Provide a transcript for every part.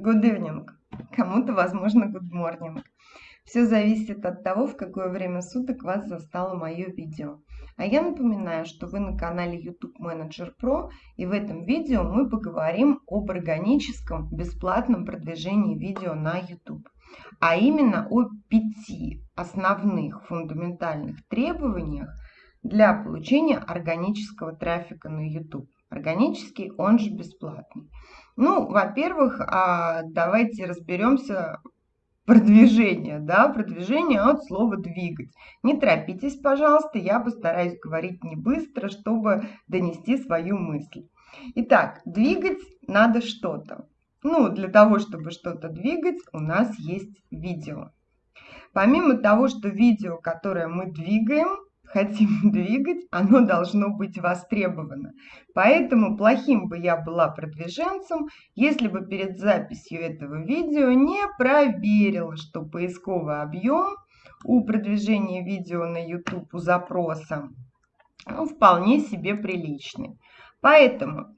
good evening, кому-то, возможно, good morning. Все зависит от того, в какое время суток вас застало мое видео. А я напоминаю, что вы на канале YouTube Manager Pro, и в этом видео мы поговорим об органическом бесплатном продвижении видео на YouTube. А именно о пяти основных фундаментальных требованиях для получения органического трафика на YouTube. Органический, он же бесплатный. Ну, во-первых, а, давайте разберемся продвижение, да, продвижение от слова двигать. Не торопитесь, пожалуйста, я постараюсь говорить не быстро, чтобы донести свою мысль. Итак, двигать надо что-то. Ну, для того, чтобы что-то двигать, у нас есть видео. Помимо того, что видео, которое мы двигаем, хотим двигать, оно должно быть востребовано. Поэтому плохим бы я была продвиженцем, если бы перед записью этого видео не проверила, что поисковый объем у продвижения видео на YouTube у запроса ну, вполне себе приличный. Поэтому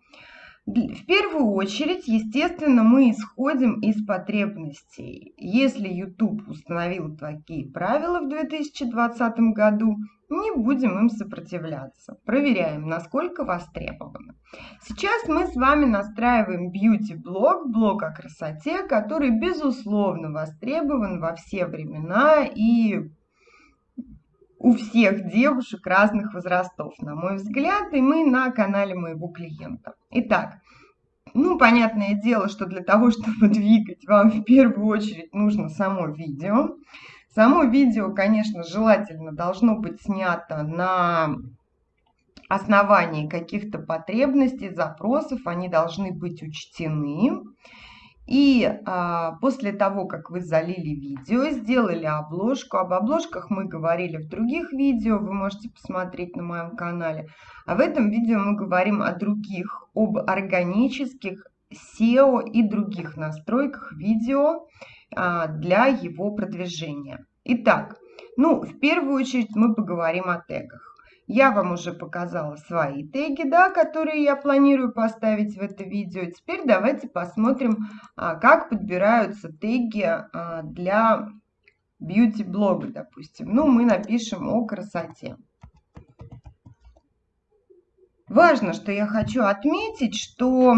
в первую очередь, естественно, мы исходим из потребностей. Если YouTube установил такие правила в 2020 году, не будем им сопротивляться. Проверяем, насколько востребовано. Сейчас мы с вами настраиваем бьюти-блог, блог о красоте, который, безусловно, востребован во все времена и у всех девушек разных возрастов, на мой взгляд, и мы на канале моего клиента. Итак, ну, понятное дело, что для того, чтобы двигать, вам в первую очередь нужно само видео. Само видео, конечно, желательно должно быть снято на основании каких-то потребностей, запросов, они должны быть учтены. И а, после того, как вы залили видео, сделали обложку, об обложках мы говорили в других видео, вы можете посмотреть на моем канале. А в этом видео мы говорим о других, об органических SEO и других настройках видео для его продвижения. Итак, ну, в первую очередь мы поговорим о тегах. Я вам уже показала свои теги, да, которые я планирую поставить в это видео. Теперь давайте посмотрим, а, как подбираются теги а, для бьюти-блога, допустим. Ну, мы напишем о красоте. Важно, что я хочу отметить, что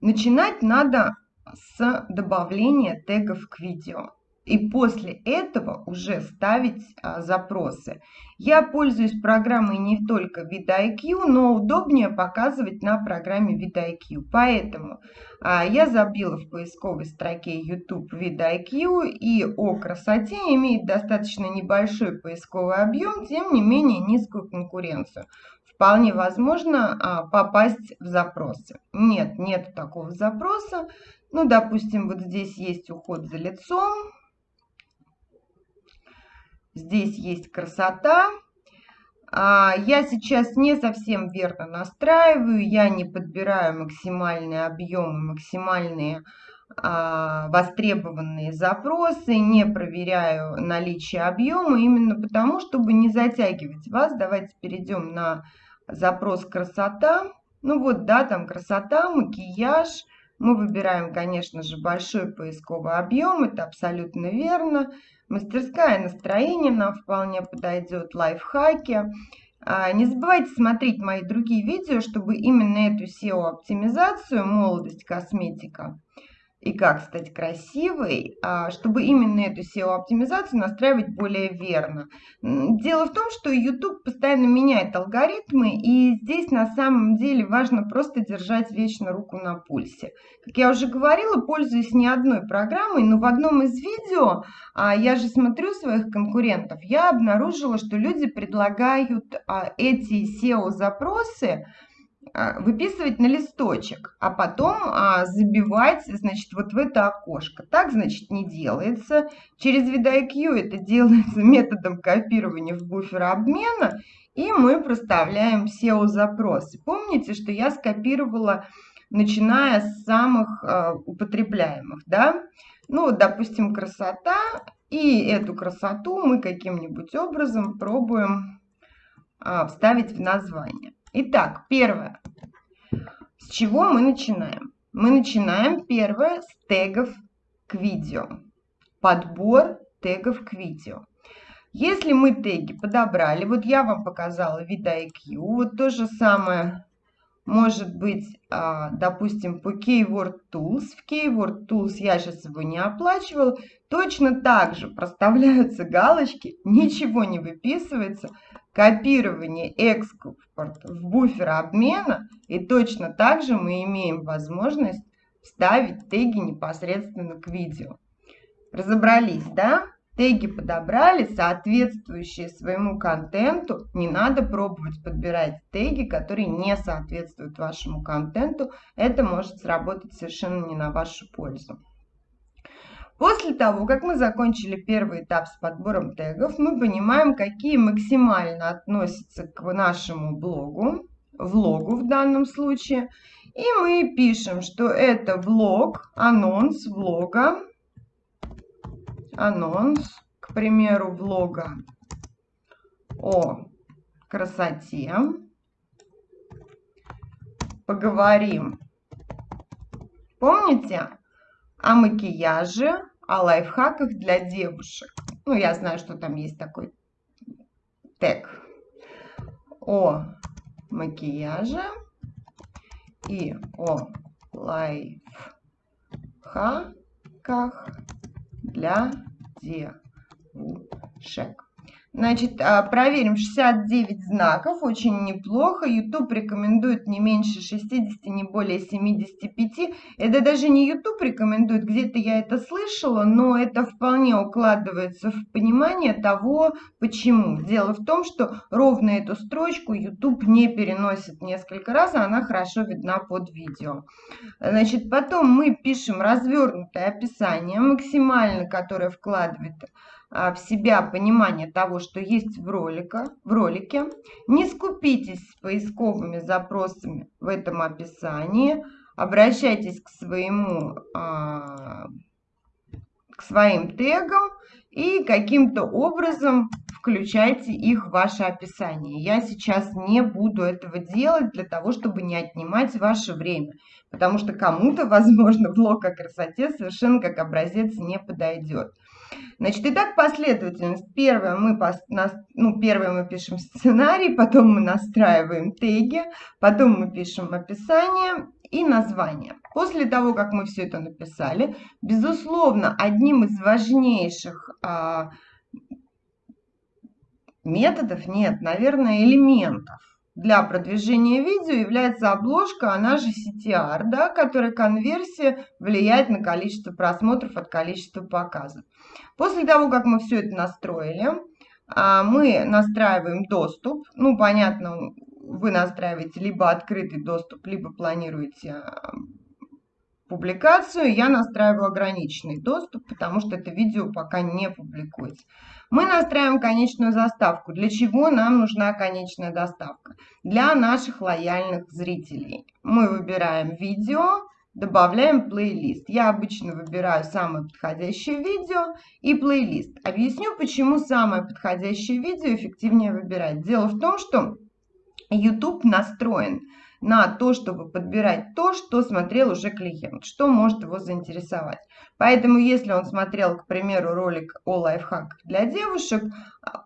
начинать надо с добавления тегов к видео и после этого уже ставить а, запросы. Я пользуюсь программой не только VidIQ, но удобнее показывать на программе VidIQ. Поэтому а, я забила в поисковой строке YouTube VidIQ и о красоте имеет достаточно небольшой поисковый объем, тем не менее низкую конкуренцию. Вполне возможно а, попасть в запросы. Нет, нет такого запроса. Ну, допустим, вот здесь есть уход за лицом Здесь есть красота. А, я сейчас не совсем верно настраиваю, я не подбираю максимальные объемы, максимальные востребованные запросы, не проверяю наличие объема, именно потому, чтобы не затягивать вас. Давайте перейдем на запрос красота. Ну вот, да, там красота, макияж. Мы выбираем, конечно же, большой поисковый объем, это абсолютно верно. Мастерская настроение нам вполне подойдет, лайфхаки. А, не забывайте смотреть мои другие видео, чтобы именно эту SEO-оптимизацию, молодость, косметика, и как стать красивой, а, чтобы именно эту SEO-оптимизацию настраивать более верно. Дело в том, что YouTube постоянно меняет алгоритмы, и здесь на самом деле важно просто держать вечно руку на пульсе. Как я уже говорила, пользуюсь не одной программой, но в одном из видео, а, я же смотрю своих конкурентов, я обнаружила, что люди предлагают а, эти SEO-запросы, выписывать на листочек, а потом а, забивать, значит, вот в это окошко. Так, значит, не делается. Через VidIQ это делается методом копирования в буфер обмена, и мы проставляем SEO-запросы. Помните, что я скопировала, начиная с самых а, употребляемых, да? Ну, допустим, красота, и эту красоту мы каким-нибудь образом пробуем а, вставить в название. Итак, первое. С чего мы начинаем? Мы начинаем первое с тегов к видео. Подбор тегов к видео. Если мы теги подобрали, вот я вам показала VidIQ, вот то же самое может быть, а, допустим, по Keyword Tools. В Keyword Tools я сейчас его не оплачивал. Точно так же проставляются галочки, ничего не выписывается. Копирование, экспорт в буфер обмена. И точно так же мы имеем возможность вставить теги непосредственно к видео. Разобрались, да? Теги подобрали, соответствующие своему контенту. Не надо пробовать подбирать теги, которые не соответствуют вашему контенту. Это может сработать совершенно не на вашу пользу. После того, как мы закончили первый этап с подбором тегов, мы понимаем, какие максимально относятся к нашему блогу, влогу в данном случае. И мы пишем, что это влог, анонс влога анонс, к примеру, влога о красоте. Поговорим, помните, о макияже, о лайфхаках для девушек. Ну, я знаю, что там есть такой тег о макияже и о лайфхаках для девушек. Значит, а, проверим 69 знаков, очень неплохо. YouTube рекомендует не меньше 60, не более 75. Это даже не YouTube рекомендует, где-то я это слышала, но это вполне укладывается в понимание того, почему. Дело в том, что ровно эту строчку YouTube не переносит несколько раз, а она хорошо видна под видео. Значит, потом мы пишем развернутое описание, максимально, которое вкладывает в себя понимание того, что есть в, ролика, в ролике. Не скупитесь с поисковыми запросами в этом описании. Обращайтесь к, своему, а, к своим тегам и каким-то образом включайте их в ваше описание. Я сейчас не буду этого делать для того, чтобы не отнимать ваше время, потому что кому-то, возможно, блог о красоте совершенно как образец не подойдет. Значит, итак, последовательность. Первое мы, ну, первое мы пишем сценарий, потом мы настраиваем теги, потом мы пишем описание и название. После того, как мы все это написали, безусловно, одним из важнейших а, методов, нет, наверное, элементов для продвижения видео является обложка, она же CTR, да, которая конверсия влияет на количество просмотров от количества показов. После того, как мы все это настроили, а, мы настраиваем доступ. Ну, понятно, вы настраиваете либо открытый доступ, либо планируете а, публикацию. Я настраиваю ограниченный доступ, потому что это видео пока не публикуется. Мы настраиваем конечную заставку. Для чего нам нужна конечная доставка? Для наших лояльных зрителей. Мы выбираем видео, добавляем плейлист. Я обычно выбираю самое подходящее видео и плейлист. Объясню, почему самое подходящее видео эффективнее выбирать. Дело в том, что YouTube настроен на то, чтобы подбирать то, что смотрел уже клиент, что может его заинтересовать. Поэтому, если он смотрел, к примеру, ролик о лайфхаках для девушек,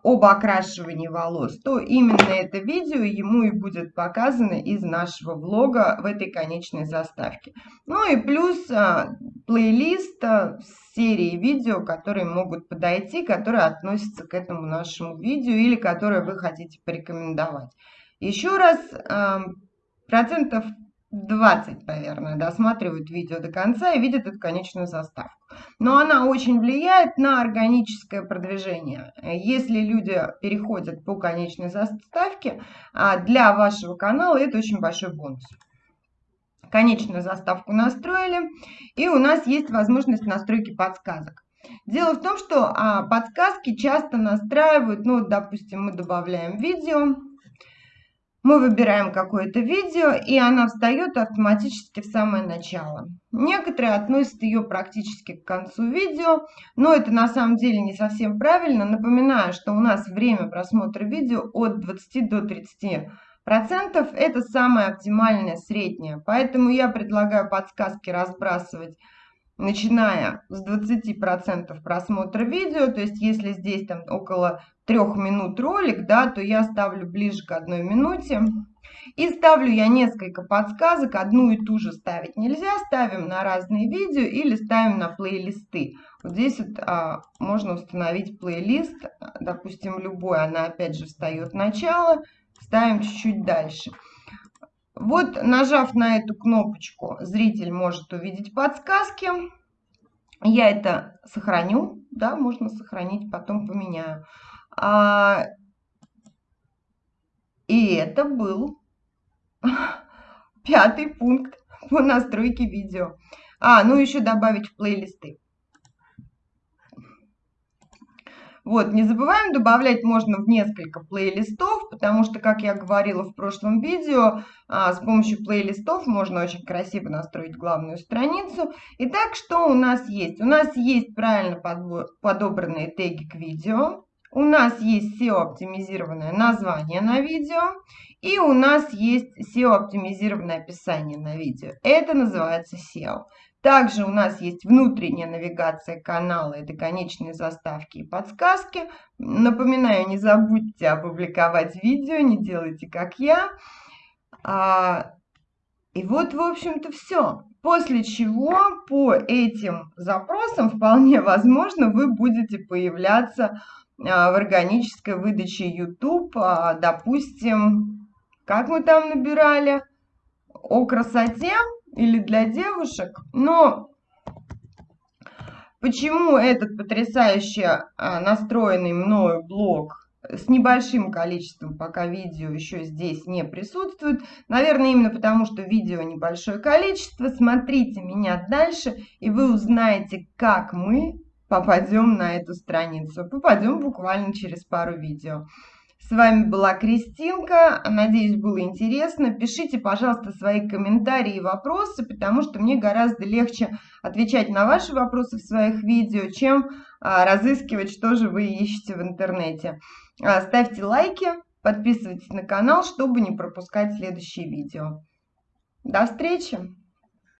об окрашивании волос, то именно это видео ему и будет показано из нашего влога в этой конечной заставке. Ну и плюс а, плейлист а, с серией видео, которые могут подойти, которые относятся к этому нашему видео или которые вы хотите порекомендовать. Еще раз процентов 20, наверное, досматривают видео до конца и видят эту конечную заставку. Но она очень влияет на органическое продвижение. Если люди переходят по конечной заставке, а для вашего канала это очень большой бонус. Конечную заставку настроили, и у нас есть возможность настройки подсказок. Дело в том, что а, подсказки часто настраивают, ну, допустим, мы добавляем видео, мы выбираем какое-то видео, и она встает автоматически в самое начало. Некоторые относят ее практически к концу видео, но это на самом деле не совсем правильно. Напоминаю, что у нас время просмотра видео от 20 до 30 процентов это самое оптимальное среднее. Поэтому я предлагаю подсказки разбрасывать начиная с 20% просмотра видео, то есть если здесь там около трех минут ролик, да, то я ставлю ближе к одной минуте. И ставлю я несколько подсказок, одну и ту же ставить нельзя, ставим на разные видео или ставим на плейлисты. Вот здесь вот а, можно установить плейлист, допустим, любой, она опять же встает начало, ставим чуть-чуть дальше. Вот нажав на эту кнопочку, зритель может увидеть подсказки. Я это сохраню, да, можно сохранить, потом поменяю. А, и это был пятый пункт по настройке видео. А, ну еще добавить в плейлисты. Вот, не забываем, добавлять можно в несколько плейлистов, потому что, как я говорила в прошлом видео, а, с помощью плейлистов можно очень красиво настроить главную страницу. Итак, что у нас есть? У нас есть правильно подобранные теги к видео, у нас есть SEO-оптимизированное название на видео, и у нас есть SEO-оптимизированное описание на видео. Это называется SEO. Также у нас есть внутренняя навигация канала, это конечные заставки и подсказки. Напоминаю, не забудьте опубликовать видео, не делайте как я. А, и вот, в общем-то, все. После чего по этим запросам вполне возможно вы будете появляться а, в органической выдаче YouTube, а, допустим, как мы там набирали, о красоте, или для девушек, но почему этот потрясающе а, настроенный мною блог с небольшим количеством пока видео еще здесь не присутствует. Наверное, именно потому, что видео небольшое количество. Смотрите меня дальше, и вы узнаете, как мы попадем на эту страницу. Попадем буквально через пару видео. С вами была Кристинка. Надеюсь, было интересно. Пишите, пожалуйста, свои комментарии и вопросы, потому что мне гораздо легче отвечать на ваши вопросы в своих видео, чем а, разыскивать, что же вы ищете в интернете. А, ставьте лайки, подписывайтесь на канал, чтобы не пропускать следующие видео. До встречи!